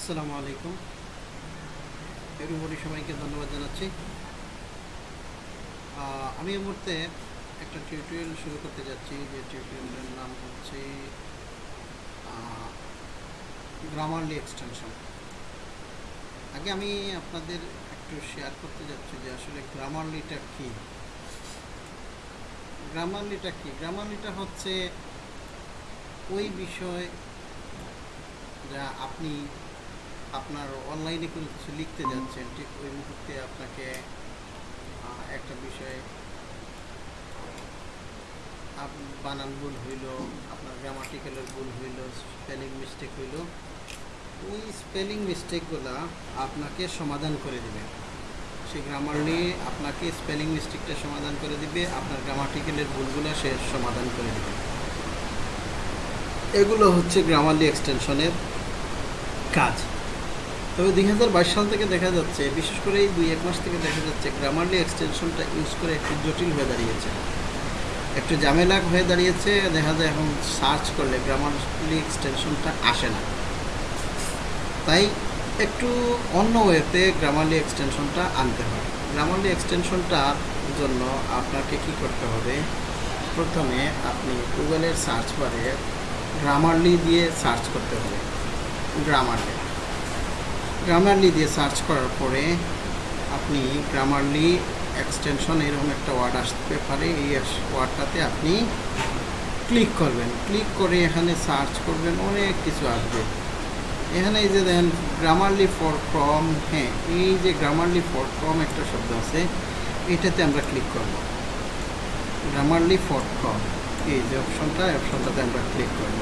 আসসালামু আলাইকুম। এরুবরি সবাইকে ধন্যবাদ জানাচ্ছি। আমি এই মুহূর্তে একটা টিউটোরিয়াল শুরু করতে যাচ্ছি। যে টিউটোরিয়ালের নাম হচ্ছে গ্রামারলি এক্সটেনশন আগে আমি আপনাদের একটু শেয়ার করতে যাচ্ছি যে আসলে গ্রামারলিটা কী? গ্রামারলিটা কী? গ্রামারলিটা হচ্ছে ওই বিষয় যা আপনি আপনার অনলাইনে কোনো কিছু লিখতে যাচ্ছেন, ঠিক ওই মুহূর্তে আপনাকে একটা বিষয়ে বানান ভুল হইল, আপনার গ্রামাটিক্যালের ভুল হইল স্পেলিং মিস্টেক হইল, ওই স্পেলিং মিস্টেকগুলো আপনাকে সমাধান করে দেবে। সেই গ্রামারলি আপনাকে স্পেলিং মিস্টেকটা সমাধান করে দিবে, আপনার গ্রামাটিক্যালের ভুলগুলো সে সমাধান করে দেবে। এগুলো হচ্ছে গ্রামারলি এক্সটেনশনের কাজ। তবে দুই হাজার বাইশ সাল থেকে দেখা যাচ্ছে, বিশেষ করে এই দুই এক মাস থেকে দেখা যাচ্ছে গ্রামারলি এক্সটেনশনটা ইউজ করে একটু জটিল হয়ে দাঁড়িয়েছে। একটু ঝামেলা হয়ে দাঁড়িয়েছে, দেখা যায় এখন সার্চ করলে গ্রামারলি এক্সটেনশনটা আসে না। তাই একটু অন্য ওয়েতে গ্রামারলি এক্সটেনশনটা আনতে হয়। গ্রামারলি এক্সটেনশনটার জন্য আপনাকে কি করতে হবে? প্রথমে আপনি গুগলের সার্চ বারে গ্রামারলি দিয়ে সার্চ করতে হবে। গ্রামারলি গ্রামারলি দিয়ে সার্চ করার পরে আপনি গ্রামারলি এক্সটেনশন এরকম একটা ওয়ার্ড আসতে পারে। এই ওয়ার্ডটাতে আপনি ক্লিক করবেন। ক্লিক করে এখানে সার্চ করবেন, অনেক কিছু আসবে। এখানে এই যে দেখেন গ্রামারলি ফর ক্রম হ্যাঁ এই যে গ্রামারলি ফর ক্রম একটা শব্দ আছে, এটাতে আমরা ক্লিক করব। গ্রামারলি ফর ক্রম এই যে অপশনটা অপশনটাতে আমরা ক্লিক করব।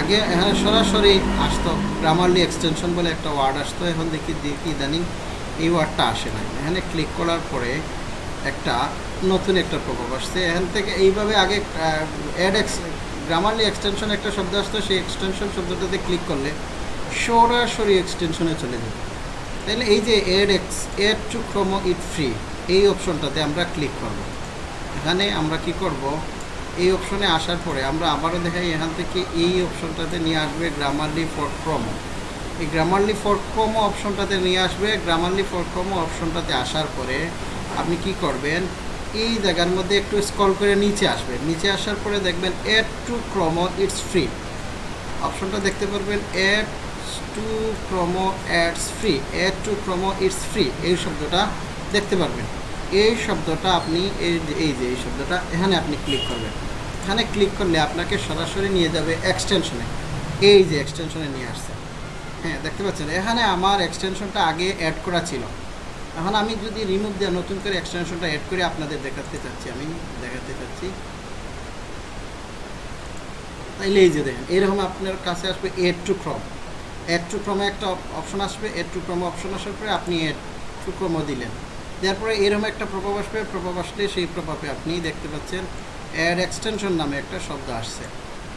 আগে এখানে সরাসরি আসতো গ্রামারলি এক্সটেনশন বলে একটা ওয়ার্ড আসতো, এখন দেখি দেখি ইদানিং এই ওয়ার্ডটা আসে না। এখানে ক্লিক করার পরে একটা নতুন একটা প্রভাব আসছে। এখান থেকে এইভাবে আগে অ্যাড এক্স গ্রামারলি এক্সটেনশন একটা শব্দ আসতো, সেই এক্সটেনশন শব্দটাতে ক্লিক করলে সরাসরি এক্সটেনশনে চলে যাবে তাহলে এই যে add x add to Chrome it free এই অপশনটাতে আমরা ক্লিক করব। এখানে আমরা কি করব? এই অপশনে আসার পরে আমরা আবারও দেখাই এখান থেকে এই অপশনটাতে নিয়ে আসবে গ্রামারলি ফর ক্রমো এই গ্রামারলি ফর ক্রমো অপশনটাতে নিয়ে আসবে। গ্রামারলি ফর ক্রমো অপশনটাতে আসার পরে আপনি কি করবেন? এই জায়গার মধ্যে একটু স্ক্রল করে নিচে আসবেন। নিচে আসার পরে দেখবেন add to Chrome it's free অপশনটা দেখতে পারবেন add to Chrome ads free add to Chrome it's free এই শব্দটা দেখতে পারবেন। এই শব্দটা আপনি এই যে এই যে, এই শব্দটা এখানে আপনি ক্লিক করবেন। এখানে ক্লিক করলে আপনাকে সরাসরি নিয়ে যাবে এক্সটেনশনে এই যে এক্সটেনশনে নিয়ে আসছে। হ্যাঁ দেখতে পাচ্ছেন? এখানে আমার এক্সটেনশনটা আগে অ্যাড করা ছিল। এখন আমি যদি রিমুভ দেওয়া নতুন করে এক্সটেনশনটা অ্যাড করে আপনাদের দেখাতে চাচ্ছি, আমি দেখাতে চাচ্ছি। তাইলে এই যে দেখেন, এরকম আপনার কাছে আসবে add to Chrome add to ক্রমে একটা অপশন আসবে এড টু ক্রম অপশন আসার পরে আপনি এড টু ক্রমও দিলেন। তারপরে এরকম একটা প্রভাব আসবে। প্রভাব আসলে সেই প্রভাবে আপনি দেখতে পাচ্ছেন অ্যাড এক্সটেনশন নামে একটা শব্দ আসছে।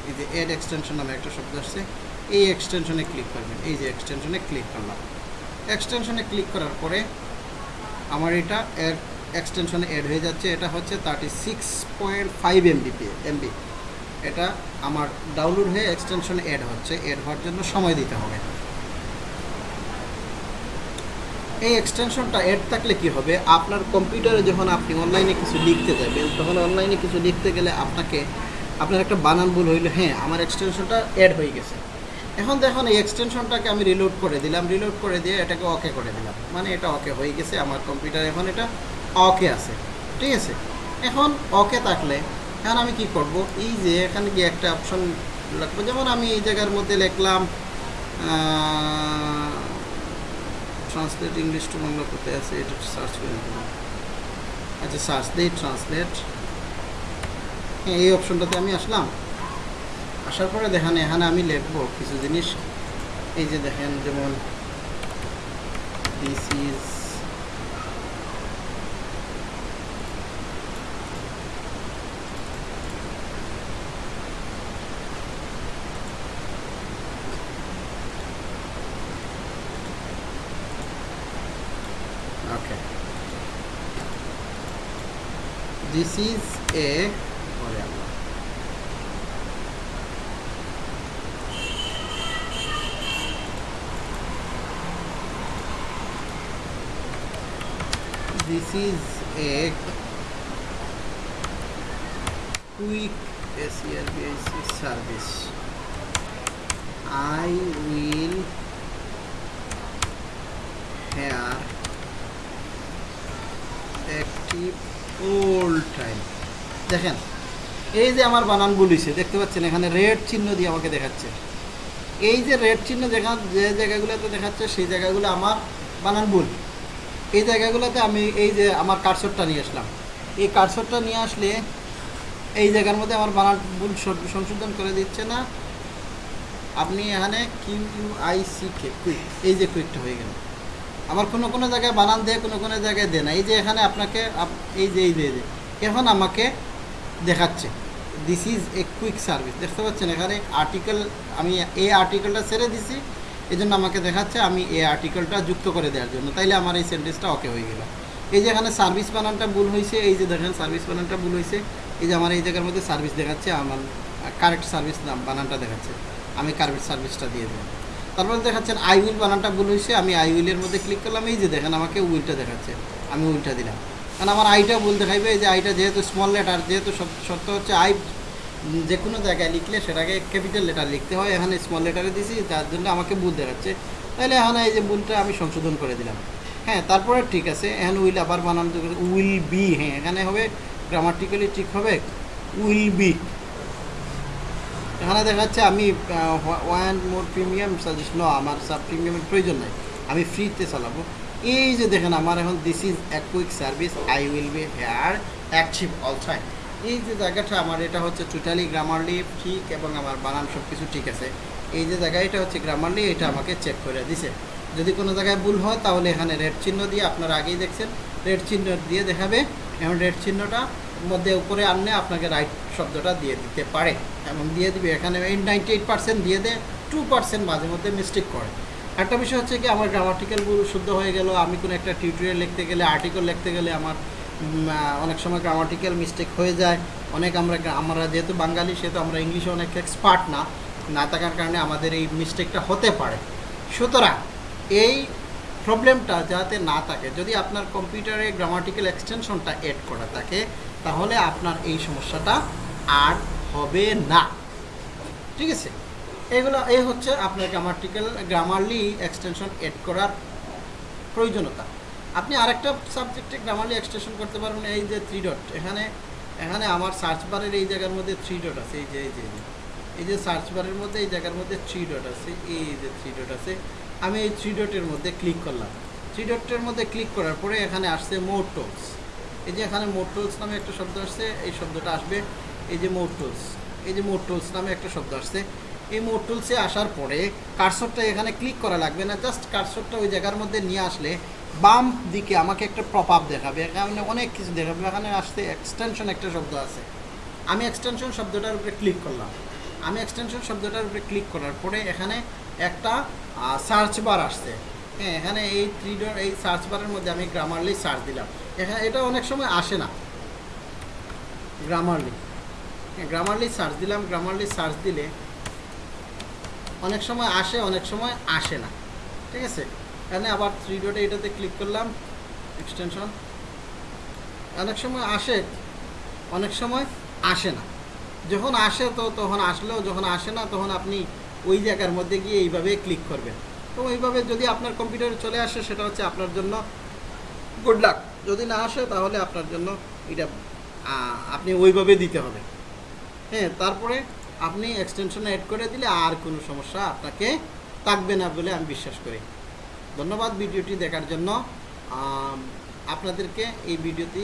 এই যে অ্যাড এক্সটেনশন নামে একটা শব্দ আসছে। এই এক্সটেনশনে ক্লিক করবেন। এই যে এক্সটেনশনে ক্লিক করলাম। এক্সটেনশনে ক্লিক করার পরে আমার এটা অ্যাড এক্সটেনশনে অ্যাড হয়ে যাচ্ছে। এটা হচ্ছে thirty six point five MBP MB এটা আমার ডাউনলোড হয়ে এক্সটেনশনে অ্যাড হচ্ছে। অ্যাড হওয়ার জন্য সময় দিতে হবে। এই এক্সটেনশনটা অ্যাড থাকলে কি হবে? আপনার কম্পিউটারে যখন আপনি অনলাইনে কিছু লিখতে যাবেন, তখন অনলাইনে কিছু লিখতে গেলে আপনাকে, আপনার একটা বানান ভুল হইল হ্যাঁ আমার এক্সটেনশনটা অ্যাড হয়ে গেছে। এখন দেখুন, এই এক্সটেনশনটাকে আমি রিলোড করে দিলাম রিলোড করে দিয়ে এটাকে ওকে করে দিলাম। মানে এটা ওকে হয়ে গেছে, আমার কম্পিউটার এখন এটা ওকে আছে। ঠিক আছে? এখন ওকে থাকলে, এখন আমি কি করব? এই যে এখানে গিয়ে একটা অপশন রাখব যেমন আমি এই জায়গার মধ্যে লিখলাম ট্রান্সলেট ইংলিশ টু বাংলা কোথায় আছে এটা সার্চ করে নিতে আচ্ছা সার্চ দিই ট্রান্সলেট হ্যাঁ এই অপশনটাতে আমি আসলাম। আসার পরে দেখেন, এখানে আমি লিখব কিছু জিনিস। এই যে দেখেন, যেমন this is okay. This is a this is a quick SERBS service. I will here দেখেন, এই যে আমার বানান বলিছে, দেখতে পাচ্ছেন, এখানে রেড চিহ্ন দিয়ে আমাকে দেখাচ্ছে। এই যে রেড চিহ্ন দেখা, যে জায়গাগুলোতে দেখাচ্ছে, সেই জায়গাগুলো আমার বানান ভুল। এই জায়গাগুলোতে আমি এই যে আমার কারসরটা নিয়ে আসলাম। এই কারসরটা নিয়ে আসলে এই জায়গার মধ্যে আমার বানান ভুল সংশোধন করে দিচ্ছে না। আপনি এখানে Q U I C K quick এই যে কুইকটা হয়ে গেল। আমার কোনো কোনো জায়গায় বানান দেয়, কোনো কোনো জায়গায় দেয় না। এই যে এখানে আপনাকে আপ- এই যে এই যে এখন আমাকে দেখাচ্ছে। This is a quick service দেখতে পাচ্ছেন, এখানে আর্টিকেল আমি এই আর্টিকেলটা ছেড়ে দিছি। এই জন্য আমাকে দেখাচ্ছে আমি এই আর্টিকেলটা যুক্ত করে দেওয়ার জন্য। তাইলে আমার এই সেন্টেন্সটা ওকে হয়ে গেল। এই যে এখানে সার্ভিস বানানটা ভুল হয়েছে এই যে দেখেন সার্ভিস বানানটা ভুল হয়েছে এই যে আমার এই জায়গার মধ্যে সার্ভিস দেখাচ্ছে, আমার কারেক্ট সার্ভিস বানানটা দেখাচ্ছে। আমি কারেক্ট সার্ভিসটা দিয়ে দিলাম। তারপরে দেখাচ্ছেন আই উইল বানানটা ভুল হয়েছে, আমি আই উইলের মধ্যে ক্লিক করলাম, এই যে দেখেন আমাকে উইলটা দেখাচ্ছে, আমি উইলটা দিলাম। কারণ আমার আইটা ভুল দেখাইবে যে আইটা যেহেতু স্মল লেটার যেহেতু সব- শর্ত হচ্ছে আই যে কোনো জায়গায় লিখলে সেটাকে ক্যাপিটাল লেটার লিখতে হয়, এখানে স্মল লেটারে দিছি, যার জন্য আমাকে ভুল দেখাচ্ছে। তাহলে এখানে এই যে ভুলটা আমি সংশোধন করে দিলাম। হ্যাঁ তারপরে ঠিক আছে, এখানে উইল আবার বানানো উইল বি হ্যাঁ এখানে হবে গ্রামাটিক্যালি ঠিক হবে উইল বি। এখানে দেখাচ্ছে আমি ওয়ান মোর প্রিমিয়াম সাজেস্ট ন আমার সাব প্রিমিয়ামের প্রয়োজন নাই। আমি ফ্রিতে চালাবো। এই যে দেখেন আমার এখন this is a quick service I will be here active all time এই যে জায়গাটা আমার, এটা হচ্ছে টোটালি গ্রামারলি ঠিক, এবং আমার বানান সব কিছু ঠিক আছে। এই যে জায়গা, এটা হচ্ছে গ্রামারলি এটা আমাকে চেক করে দিছে। যদি কোনো জায়গায় ভুল হয়, তাহলে এখানে রেড চিহ্ন দিয়ে আপনারা আগেই দেখছেন। রেড চিহ্ন দিয়ে দেখাবে। এখন রেড চিহ্নটা মধ্যে উপরে আনলে আপনাকে রাইট শব্দটা দিয়ে দিতে পারে। এবং দিয়ে দিবে, এখানে এই নাইনটি এইট পার্সেন্ট দিয়ে দেয় টু পার্সেন্ট মাঝে মধ্যে মিস্টেক করে। একটা বিষয় হচ্ছে কি, আমার গ্রামাটিক্যাল ভুল শুদ্ধ হয়ে গেল, আমি কোনো একটা টিউটোরিয়াল লিখতে গেলে আর্টিকেল লিখতে গেলে আমার অনেক সময় গ্রামাটিক্যাল মিস্টেক হয়ে যায়। অনেক আমরা আমরা যেহেতু বাঙালি, সেহেতু আমরা ইংলিশে অনেক এক্সপার্ট না না থাকার কারণে আমাদের এই মিস্টেকটা হতে পারে। সুতরাং এই প্রবলেমটা যাতে না থাকে, যদি আপনার কম্পিউটারে গ্রামাটিক্যাল এক্সটেনশনটা এড করা থাকে, তাহলে আপনার এই সমস্যাটা আর হবে না ঠিক আছে এগুলো এই হচ্ছে আপনার গ্রামাটিক্যাল গ্রামারলি এক্সটেনশন এড করার প্রয়োজনীয়তা আপনি আরেকটা সাবজেক্টে গ্রামারলি এক্সটেনশন করতে পারবেন, এই যে থ্রি ডট এখানে এখানে আমার সার্চ বারের এই জায়গার মধ্যে থ্রি ডট আছে, এই যে এই যে। এই যে সার্চ বারের মধ্যে, এই জায়গার মধ্যে থ্রি ডট আছে, এই যে থ্রি ডট আছে আমি এই থ্রি ডটের মধ্যে ক্লিক করলাম। থ্রি ডটের মধ্যে ক্লিক করার পরে এখানে আসছে মোর টোলস এই যে এখানে মোর টোলস নামে একটা শব্দ আসছে, এই শব্দটা আসবে। এই যে মোর টোলস এই যে মোর টোলস নামে একটা শব্দ আসছে। এই মোর টুলসে আসার পরে কারসরটা এখানে ক্লিক করা লাগবে না জাস্ট কারসরটা ওই জায়গার মধ্যে নিয়ে আসলে বাম দিকে আমাকে একটা প্রপ আপ দেখাবে। এখানে অনেক কিছু দেখাবে। এখানে আসতে এক্সটেনশন একটা শব্দ আছে। আমি এক্সটেনশন শব্দটার উপরে ক্লিক করলাম। আমি এক্সটেনশন শব্দটার উপরে ক্লিক করার পরে এখানে একটা সার্চ বার আসছে। হ্যাঁ এখানে এই থ্রি ডট এই সার্চ বারের মধ্যে আমি গ্রামারলি সার্চ দিলাম। এখানে এটা অনেক সময় আসে না। গ্রামারলি গ্রামারলি সার্চ দিলাম। গ্রামারলি সার্চ দিলে অনেক সময় আসে, অনেক সময় আসে না। ঠিক আছে? এখানে আবার থ্রি ডটে এটাতে ক্লিক করলাম। এক্সটেনশন অনেক সময় আসে, অনেক সময় আসে না। যখন আসে তো, তখন আসলেও, যখন আসে না, তখন আপনি ওই জায়গার মধ্যে গিয়ে এইভাবে ক্লিক করবেন তো ওইভাবে যদি আপনার কম্পিউটারে চলে আসে, সেটা হচ্ছে আপনার জন্য গুড লাক যদি না আসে, তাহলে আপনার জন্য এটা আপনি ওইভাবে দিতে হবে। হ্যাঁ তারপরে আপনি এক্সটেনশন অ্যাড করে দিলে আর কোনো সমস্যা আপনাকে থাকবে না বলে আমি বিশ্বাস করি। ধন্যবাদ ভিডিওটি দেখার জন্য। আপনাদেরকে এই ভিডিওটি